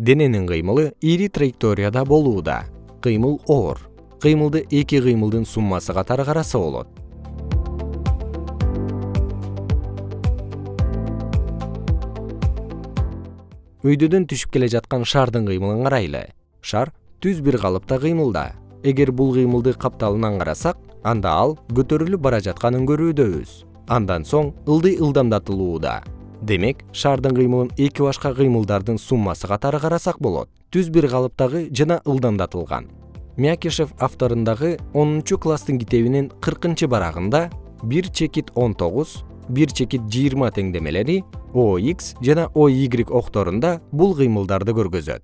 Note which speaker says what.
Speaker 1: дененин кыймылы ири траекторияда болууда. Кыймыл оор. Кыймылды эки кыймылдын суммасы катары караса болот. Өйдөдөн түшүп келе жаткан шардын кыймылын карайлы. Шар түз бир калыпта кыймылда. Эгер бул кыймылды капталынан карасак анда ал көтөрүлүп бара жатканын көрүүдөбүз андан соң ылдый ылдамдатылууда демек шардын кыймылын эки башка кыймылдардын суммасы катары карасак болот. Түз бир калыптагы жана ылдамдатылган. Мякишев авторундагы онунчу класстын китебинин кыркынчы барагында бир чекит он тогуз бир чекит жыйырма теңдемелери ox жана oy окторунда бул кыймылдарды көргөзөт